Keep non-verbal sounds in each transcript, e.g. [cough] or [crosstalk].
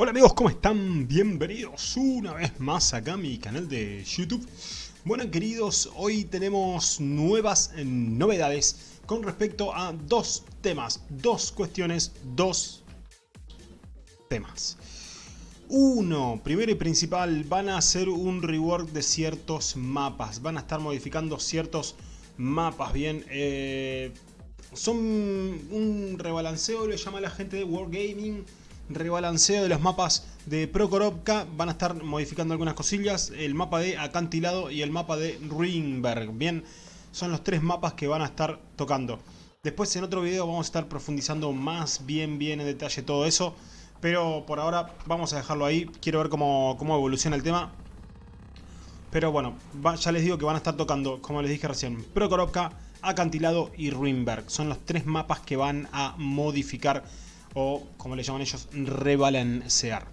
Hola amigos, ¿cómo están? Bienvenidos una vez más acá a mi canal de YouTube. Bueno queridos, hoy tenemos nuevas novedades con respecto a dos temas, dos cuestiones, dos temas. Uno, primero y principal, van a hacer un rework de ciertos mapas, van a estar modificando ciertos mapas, bien, eh, son un rebalanceo, le llama la gente de Wargaming, rebalanceo de los mapas de Prokorovka. Van a estar modificando algunas cosillas. El mapa de Acantilado y el mapa de Ruinberg. Bien, son los tres mapas que van a estar tocando. Después en otro video vamos a estar profundizando más bien bien en detalle todo eso. Pero por ahora vamos a dejarlo ahí. Quiero ver cómo, cómo evoluciona el tema. Pero bueno, ya les digo que van a estar tocando, como les dije recién, Prokorovka, Acantilado y Ruinberg. Son los tres mapas que van a modificar o como le llaman ellos, rebalancear.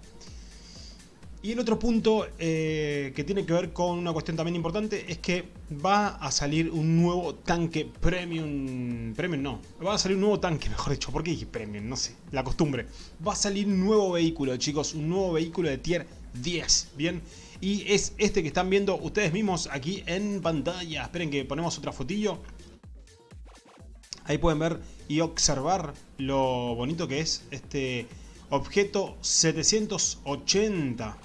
Y el otro punto eh, que tiene que ver con una cuestión también importante es que va a salir un nuevo tanque premium. Premium no, va a salir un nuevo tanque, [laughs] mejor dicho. ¿Por qué dije premium? No sé, la costumbre. Va a salir un nuevo vehículo, chicos, un nuevo vehículo de tier 10, ¿bien? Y es este que están viendo ustedes mismos aquí en pantalla. Esperen que ponemos otra fotillo. Ahí pueden ver y observar lo bonito que es este objeto 780.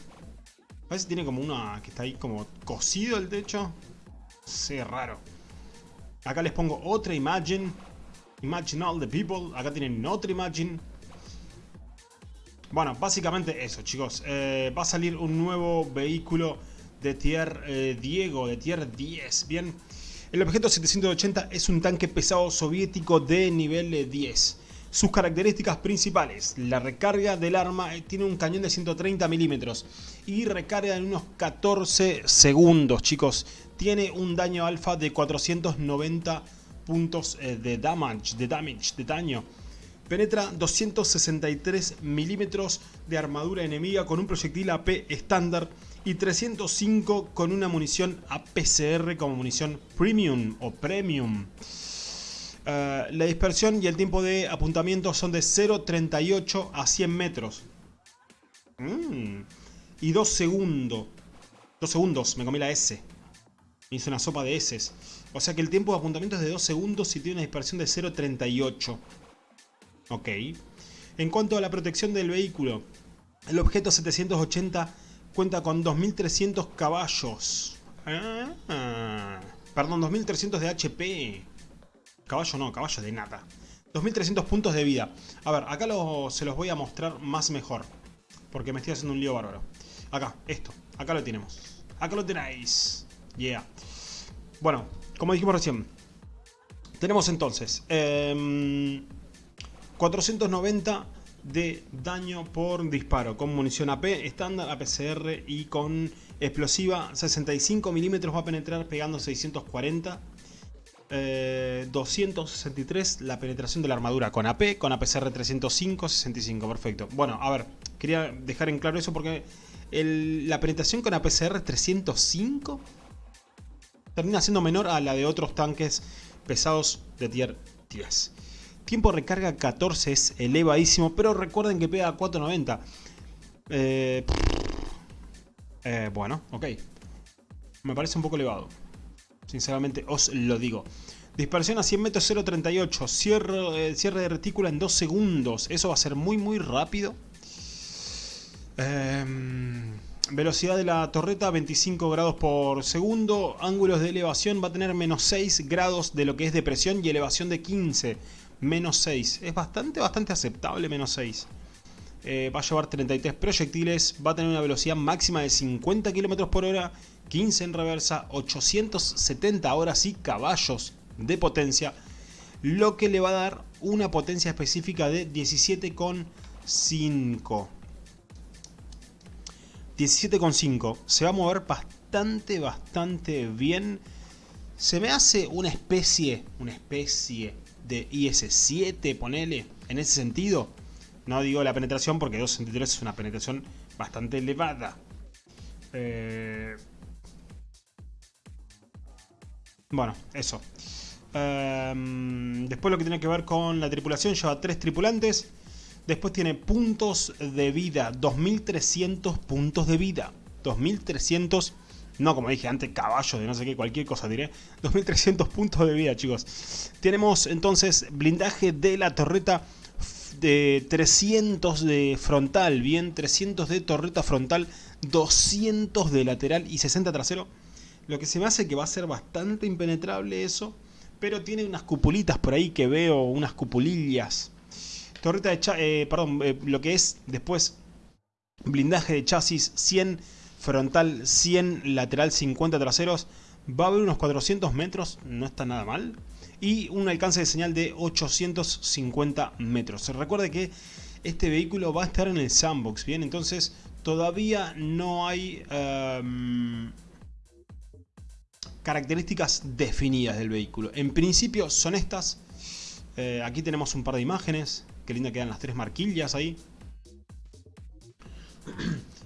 Parece que tiene como una que está ahí como cosido el techo. Sí, raro. Acá les pongo otra imagen. Imagine all the people. Acá tienen otra imagen. Bueno, básicamente eso, chicos. Eh, va a salir un nuevo vehículo de tier eh, Diego, de tier 10. Bien. El objeto 780 es un tanque pesado soviético de nivel 10. Sus características principales, la recarga del arma eh, tiene un cañón de 130 milímetros y recarga en unos 14 segundos, chicos. Tiene un daño alfa de 490 puntos eh, de damage, de damage, de daño. Penetra 263 milímetros de armadura enemiga con un proyectil AP estándar y 305 con una munición APCR como munición premium o premium. Eh, la dispersión y el tiempo de apuntamiento son de 0.38 a 100 metros. Mm. Y 2 segundos. 2 segundos, me comí la S. Me hice una sopa de S. O sea que el tiempo de apuntamiento es de 2 segundos y tiene una dispersión de 0.38. Ok. En cuanto a la protección del vehículo, el objeto 780 cuenta con 2300 caballos. Ah, perdón, 2300 de HP. Caballo no, caballo de nada. 2300 puntos de vida. A ver, acá se los voy a mostrar más mejor. Porque me estoy haciendo un lío bárbaro. Acá, esto. Acá lo tenemos. Acá lo tenéis. Yeah. Bueno, como dijimos recién. Tenemos entonces... 490 em, de daño por disparo con munición AP estándar, APCR y con explosiva 65 milímetros va a penetrar pegando 640 263 la penetración de la armadura con AP, con APCR 305, 65, perfecto. Bueno, a ver, quería dejar en claro eso porque la penetración con APCR 305 termina siendo menor a la de otros tanques pesados de tier 10. Tiempo de recarga 14 es elevadísimo, pero recuerden que pega 490. Eh, eh, bueno, ok. Me parece un poco elevado. Sinceramente os lo digo. Dispersión a 100 metros 0.38. Cierre, eh, cierre de retícula en 2 segundos. Eso va a ser muy muy rápido. Em, velocidad de la torreta 25 grados por segundo. Ángulos de elevación va a tener menos 6 grados de lo que es de presión y elevación de 15 menos 6. Es bastante, bastante aceptable menos 6. Eh, va a llevar 33 proyectiles, va a tener una velocidad máxima de 50 km por hora, 15 en reversa, 870 horas y caballos de potencia, lo que le va a dar una potencia específica de 17,5. 17,5. Se va a mover bastante, bastante bien. Se me hace una especie, una especie de IS-7, ponele, en ese sentido. No digo la penetración porque 263 es una penetración bastante elevada. Eh, bueno, eso. Em, después lo que tiene que ver con la tripulación, lleva tres tripulantes. Después tiene puntos de vida, 2300 puntos de vida. 2300, no como dije antes, caballo de no sé qué, cualquier cosa diré. 2300 puntos de vida, chicos. Tenemos entonces blindaje de la torreta de 300 de frontal, bien, 300 de torreta frontal, 200 de lateral y 60 trasero. Lo que se me hace que va a ser bastante impenetrable eso, pero tiene unas cupulitas por ahí que veo, unas cupulillas. Torreta de eh, perdón, eh, lo que es después blindaje de chasis 100 frontal, 100 lateral, 50 traseros. Va a haber unos 400 metros, no está nada mal y un alcance de señal de 850 metros. Recuerde que este vehículo va a estar en el sandbox, ¿bien? Entonces todavía no hay em, características definidas del vehículo. En principio son estas. Eh, aquí tenemos un par de imágenes. Qué linda quedan las tres marquillas ahí.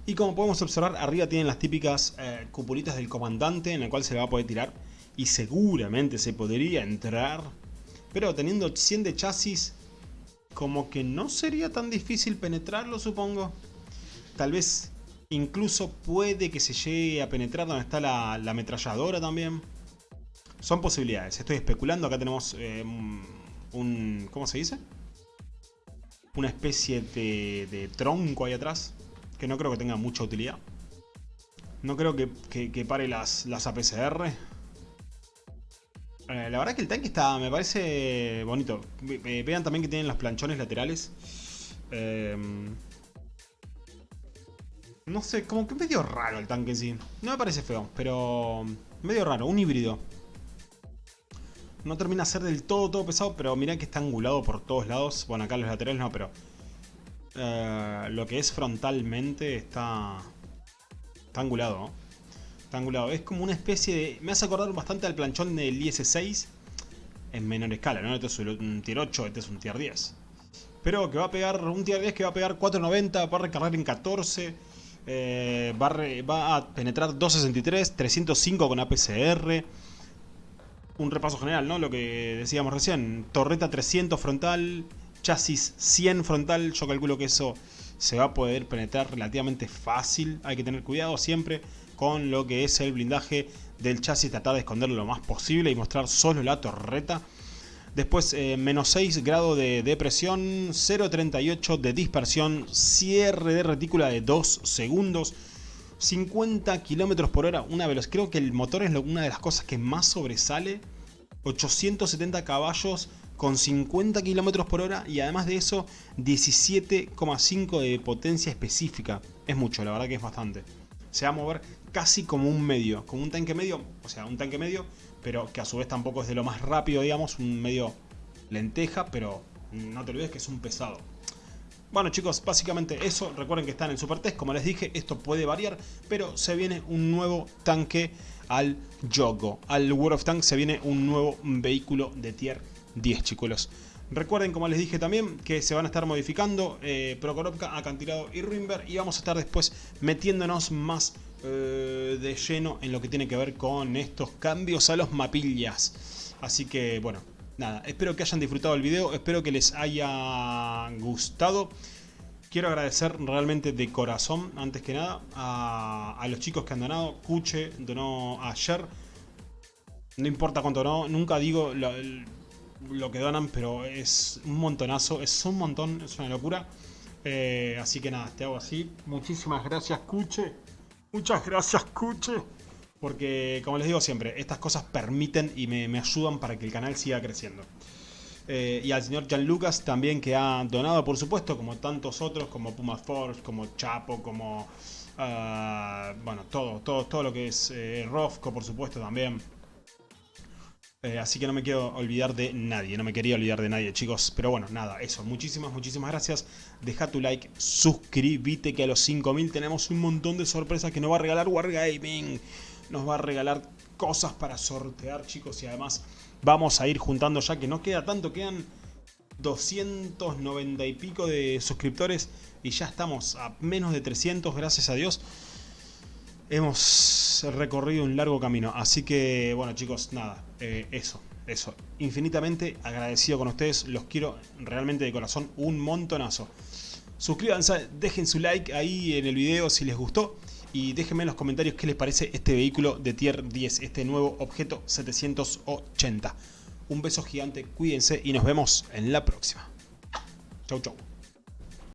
Y como podemos observar, arriba tienen las típicas eh, cupulitas del comandante en el cual se le va a poder tirar y seguramente se podría entrar. Pero teniendo 100 de chasis, como que no sería tan difícil penetrarlo, supongo. Tal vez incluso puede que se llegue a penetrar donde está la, ametralladora también. Son posibilidades, estoy especulando. Acá tenemos eh, un... ¿Cómo se dice? Una especie de, tronco ahí atrás. Que no creo que tenga mucha utilidad. No creo que, pare las, las APCR. Eh, la verdad que el tanque está, me parece bonito. vean también que tienen los planchones laterales. Em, no sé, como que medio raro el tanque en sí. No me parece feo, pero medio raro, un híbrido. No termina de ser del todo, todo pesado, pero mirá que está angulado por todos lados. Bueno, acá los laterales no, pero... Eh, lo que es frontalmente está... Está angulado, ¿no? Es como una especie de... Me hace acordar bastante al planchón del IS-6 en menor escala, ¿no? Este es un tier 8, este es un tier 10. Pero que va a pegar, un tier 10 que va a pegar 490, va a recargar en 14, eh, va, a penetrar 263, 305 con APCR. Un repaso general, ¿no? Lo que decíamos recién. Torreta 300 frontal, chasis 100 frontal. Yo calculo que eso se va a poder penetrar relativamente fácil. Hay que tener cuidado siempre con lo que es el blindaje del chasis, tratar de esconderlo lo más posible y mostrar solo la torreta. Después, eh, menos 6 grados de depresión, 0.38 de dispersión, cierre de retícula de 2 segundos, 50 km por hora, una velocidad. Creo que el motor es una de las cosas que más sobresale. 870 caballos con 50 km por hora y además de eso 17,5 de potencia específica. Es mucho, la verdad que es bastante. Se va a mover casi como un medio, como un tanque medio, o sea, un tanque medio, pero que a su vez tampoco es de lo más rápido, digamos, un medio lenteja, pero no te olvides que es un pesado. Bueno chicos, básicamente eso, recuerden que están en Super Test, como les dije, esto puede variar, pero se viene un nuevo tanque al Yogo, al World of Tanks se viene un nuevo vehículo de tier 10 chicos. Recuerden, como les dije también, que se van a estar modificando eh, Acantilado y Rimber y vamos a estar después metiéndonos más eh, de lleno en lo que tiene que ver con estos cambios a los mapillas. Así que, bueno, nada, espero que hayan disfrutado el video, espero que les haya gustado. Quiero agradecer realmente de corazón, antes que nada, a, los chicos que han donado. Cuche donó ayer. No importa cuánto no, nunca digo lo, lo, que donan, pero es un montonazo, es un montón, es una locura. Eh, así que nada, te hago así. Muchísimas gracias, Cuche. Muchas gracias, Cuche. Porque, como les digo siempre, estas cosas permiten y me, ayudan para que el canal siga creciendo. Eh, y al señor Jan Lucas también que ha donado, por supuesto, como tantos otros, como Puma Force, como Chapo, como... Ah, bueno, todo, todo, todo lo que es eh, por supuesto, también. Eh, así que no me quiero olvidar de nadie, no me quería olvidar de nadie chicos. Pero bueno, nada, eso. Muchísimas, muchísimas gracias. Deja tu like, suscríbete que a los 5000 tenemos un montón de sorpresas que nos va a regalar Wargaming. Nos va a regalar cosas para sortear chicos y además vamos a ir juntando ya que no queda tanto, quedan 290 y pico de suscriptores y ya estamos a menos de 300 gracias a Dios hemos recorrido un largo camino. Así que, bueno chicos, nada, eh, eso, eso. Infinitamente agradecido con ustedes, los quiero realmente de corazón un montonazo. suscríbanse, dejen su like ahí en el video si les gustó y déjenme en los comentarios qué les parece este vehículo de Tier 10, este nuevo objeto 780. Un beso gigante, cuídense y nos vemos en la próxima. Chau chau.